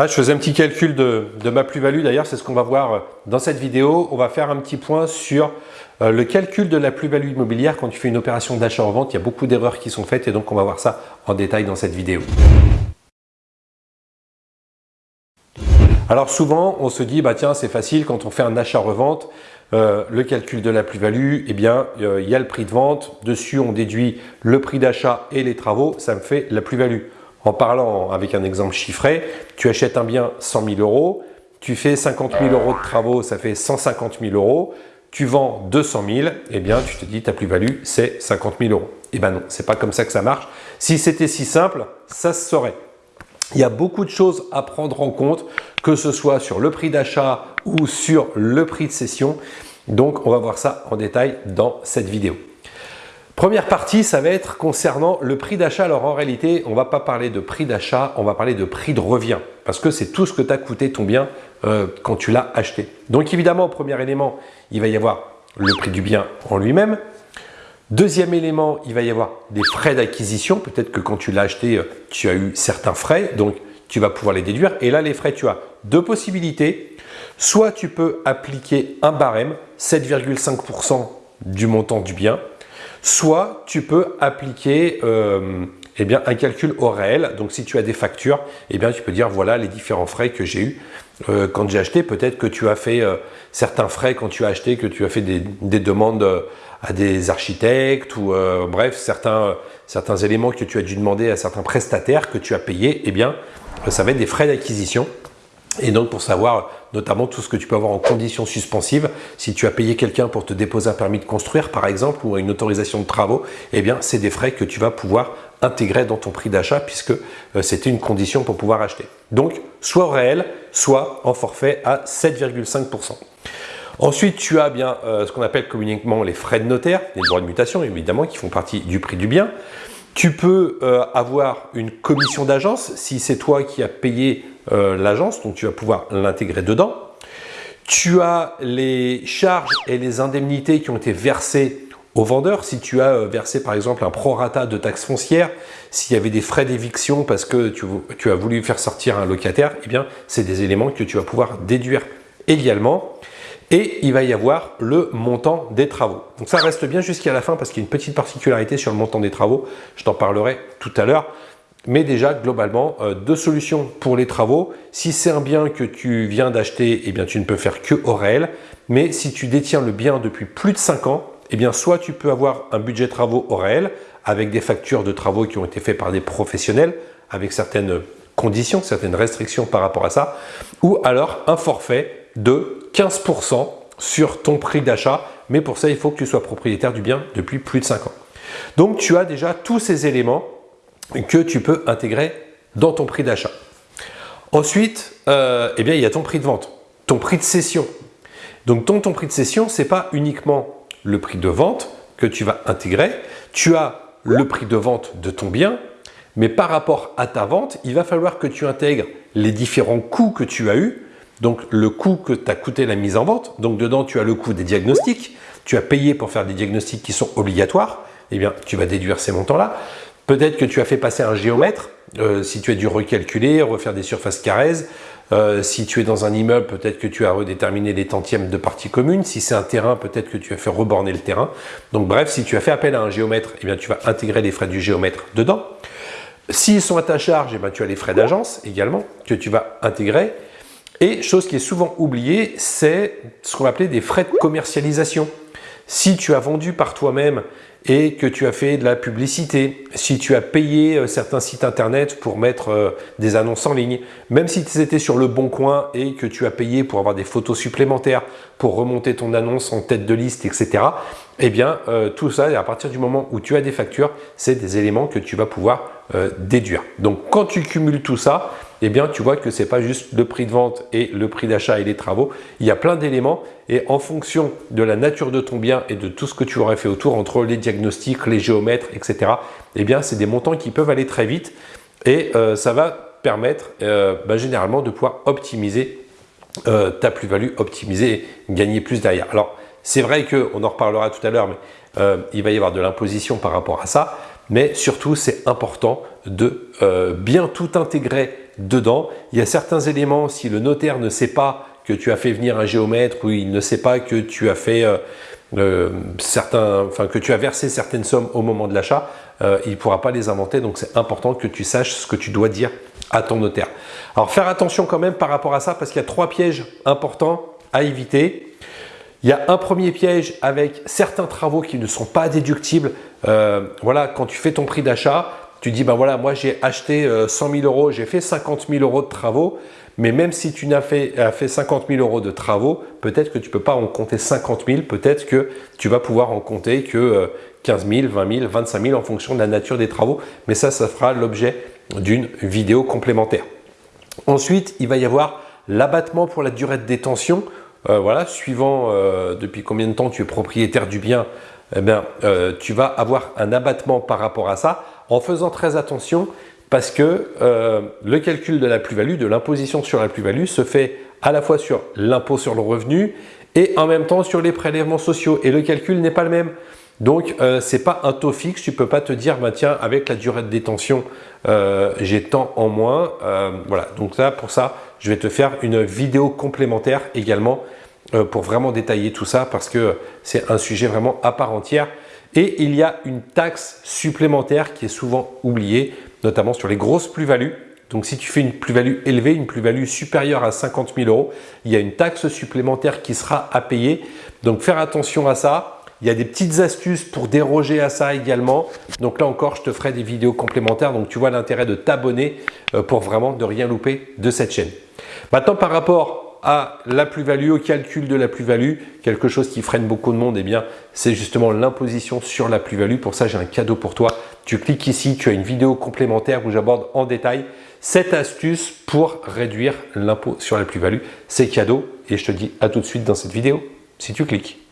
Ah, je faisais un petit calcul de, ma plus-value. D'ailleurs, c'est ce qu'on va voir euh, dans cette vidéo. On va faire un petit point sur euh, le calcul de la plus-value immobilière quand tu fais une opération d'achat en vente. Il y a beaucoup d'erreurs qui sont faites et donc on va voir ça en détail dans cette vidéo. Alors souvent, on se dit, bah tiens, c'est facile quand on fait un achat-revente, euh, le calcul de la plus-value, eh bien, il y a le prix de vente. Dessus, on déduit le prix d'achat et les travaux. Ça me fait la plus-value. En parlant avec un exemple chiffré, tu achètes un bien 100 000 euros, tu fais 50 000 euros de travaux, ça fait 150 000 euros, tu vends 200 000, eh bien tu te dis ta plus-value c'est 50 000 euros. Eh bien non, c'est pas comme ça que ça marche. Si c'était si simple, ça se saurait. Il y a beaucoup de choses à prendre en compte, que ce soit sur le prix d'achat ou sur le prix de cession. Donc, on va voir ça en détail dans cette vidéo. Première partie, ça va être concernant le prix d'achat. Alors en réalité, on ne va pas parler de prix d'achat, on va parler de prix de revient parce que c'est tout ce que t'a coûté ton bien euh, quand tu l'as acheté. Donc évidemment, premier élément, il va y avoir le prix du bien en lui-même. Deuxième élément, il va y avoir des frais d'acquisition. Peut-être que quand tu l'as acheté, euh, tu as eu certains frais, donc tu vas pouvoir les déduire. Et là, les frais, tu as deux possibilités. Soit tu peux appliquer un barème, 7,5% du montant du bien, Soit tu peux appliquer euh, eh un calcul au réel. Donc si tu as des factures, eh tu peux dire voilà les différents frais que j'ai eu euh, quand j'ai acheté. Peut-être que tu as fait euh, certains frais quand tu as acheté, que tu as fait des, demandes à des architectes ou bref, certains, certains éléments que tu as dû demander à certains prestataires que tu as payés, eh bien, ça va être des frais d'acquisition. Et donc pour savoir notamment tout ce que tu peux avoir en conditions suspensives, si tu as payé quelqu'un pour te déposer un permis de construire par exemple ou une autorisation de travaux, eh bien c'est des frais que tu vas pouvoir intégrer dans ton prix d'achat puisque euh, c'était une condition pour pouvoir acheter. Donc soit réel, soit en forfait à 7,5%. Ensuite, tu as bien euh, ce qu'on appelle communément les frais de notaire, les droits de mutation évidemment qui font partie du prix du bien. Tu peux euh, avoir une commission d'agence si c'est toi qui as payé euh, l'agence, donc tu vas pouvoir l'intégrer dedans. Tu as les charges et les indemnités qui ont été versées au vendeur. Si tu as euh, versé par exemple un prorata de taxes foncières, s'il y avait des frais d'éviction parce que tu, as voulu faire sortir un locataire, eh bien c'est des éléments que tu vas pouvoir déduire également. Et il va y avoir le montant des travaux. Donc ça reste bien jusqu'à la fin parce qu'il y a une petite particularité sur le montant des travaux. Je t'en parlerai tout à l'heure. Mais déjà, globalement, euh, deux solutions pour les travaux. Si c'est un bien que tu viens d'acheter, eh bien, tu ne peux faire que au réel. Mais si tu détiens le bien depuis plus de 5 ans, eh bien, soit tu peux avoir un budget travaux au réel avec des factures de travaux qui ont été faits par des professionnels avec certaines conditions, certaines restrictions par rapport à ça, ou alors un forfait de 15% sur ton prix d'achat. Mais pour ça, il faut que tu sois propriétaire du bien depuis plus de 5 ans. Donc, tu as déjà tous ces éléments que tu peux intégrer dans ton prix d'achat. Ensuite, euh, eh bien, il y a ton prix de vente, ton prix de cession. Donc, ton, ton prix de cession, ce n'est pas uniquement le prix de vente que tu vas intégrer. Tu as le prix de vente de ton bien, mais par rapport à ta vente, il va falloir que tu intègres les différents coûts que tu as eu. Donc, le coût que t'a coûté la mise en vente. Donc, dedans, tu as le coût des diagnostics. Tu as payé pour faire des diagnostics qui sont obligatoires. Eh bien, tu vas déduire ces montants-là. Peut-être que tu as fait passer un géomètre, euh, si tu as dû recalculer, refaire des surfaces carrées. Euh, si tu es dans un immeuble, peut-être que tu as redéterminé les tantièmes de parties communes. Si c'est un terrain, peut-être que tu as fait reborner le terrain. Donc bref, si tu as fait appel à un géomètre, eh bien, tu vas intégrer les frais du géomètre dedans. S'ils sont à ta charge, eh bien, tu as les frais d'agence également que tu vas intégrer. Et chose qui est souvent oubliée, c'est ce qu'on va appeler des frais de commercialisation. Si tu as vendu par toi-même et que tu as fait de la publicité, si tu as payé euh, certains sites internet pour mettre euh, des annonces en ligne, même si tu étais sur le bon coin et que tu as payé pour avoir des photos supplémentaires, pour remonter ton annonce en tête de liste, etc. Eh bien, euh, tout ça, à partir du moment où tu as des factures, c'est des éléments que tu vas pouvoir déduire. Donc, quand tu cumules tout ça, eh bien, tu vois que ce n'est pas juste le prix de vente et le prix d'achat et les travaux. Il y a plein d'éléments et en fonction de la nature de ton bien et de tout ce que tu aurais fait autour, entre les diagnostics, les géomètres, etc., eh bien, c'est des montants qui peuvent aller très vite et euh, ça va permettre euh, bah, généralement de pouvoir optimiser euh, ta plus-value, optimiser et gagner plus derrière. Alors, c'est vrai qu'on en reparlera tout à l'heure, mais il va y avoir de l'imposition par rapport à ça, mais surtout, c'est important de bien tout intégrer dedans. Il y a certains éléments, si le notaire ne sait pas que tu as fait venir un géomètre ou il ne sait pas que tu as fait euh, euh, que tu as versé certaines sommes au moment de l'achat, euh, il ne pourra pas les inventer. Donc c'est important que tu saches ce que tu dois dire à ton notaire. Alors faire attention quand même par rapport à ça parce qu'il y a trois pièges importants à éviter. Il y a un premier piège avec certains travaux qui ne sont pas déductibles. voilà, quand tu fais ton prix d'achat, tu dis, ben voilà, moi j'ai acheté 100 000 euros, j'ai fait 50 000 euros de travaux, mais même si tu n'as fait, fait 50 000 euros de travaux, peut-être que tu ne peux pas en compter 50 000, peut-être que tu vas pouvoir en compter que 15 000, 20 000, 25 000 en fonction de la nature des travaux. Mais ça, ça fera l'objet d'une vidéo complémentaire. Ensuite, il va y avoir l'abattement pour la durée de détention. Euh, voilà, suivant euh, depuis combien de temps tu es propriétaire du bien, eh bien, euh, tu vas avoir un abattement par rapport à ça en faisant très attention parce que euh, le calcul de la plus-value, de l'imposition sur la plus-value se fait à la fois sur l'impôt sur le revenu et en même temps sur les prélèvements sociaux et le calcul n'est pas le même. Donc, euh, ce n'est pas un taux fixe, tu ne peux pas te dire, bah, tiens, avec la durée de détention, euh, j'ai tant en moins. voilà, donc là, pour ça, je vais te faire une vidéo complémentaire également pour vraiment détailler tout ça parce que c'est un sujet vraiment à part entière. Et il y a une taxe supplémentaire qui est souvent oubliée, notamment sur les grosses plus-values. Donc si tu fais une plus-value élevée, une plus-value supérieure à 50 000 euros, il y a une taxe supplémentaire qui sera à payer. Donc faire attention à ça. Il y a des petites astuces pour déroger à ça également. Donc là encore, je te ferai des vidéos complémentaires. Donc tu vois l'intérêt de t'abonner euh, pour vraiment ne rien louper de cette chaîne. Maintenant, par rapport à la plus-value, au calcul de la plus-value, quelque chose qui freine beaucoup de monde, eh bien, c'est justement l'imposition sur la plus-value. Pour ça, j'ai un cadeau pour toi. Tu cliques ici, tu as une vidéo complémentaire où j'aborde en détail cette astuce pour réduire l'impôt sur la plus-value. C'est cadeau et je te dis à tout de suite dans cette vidéo si tu cliques.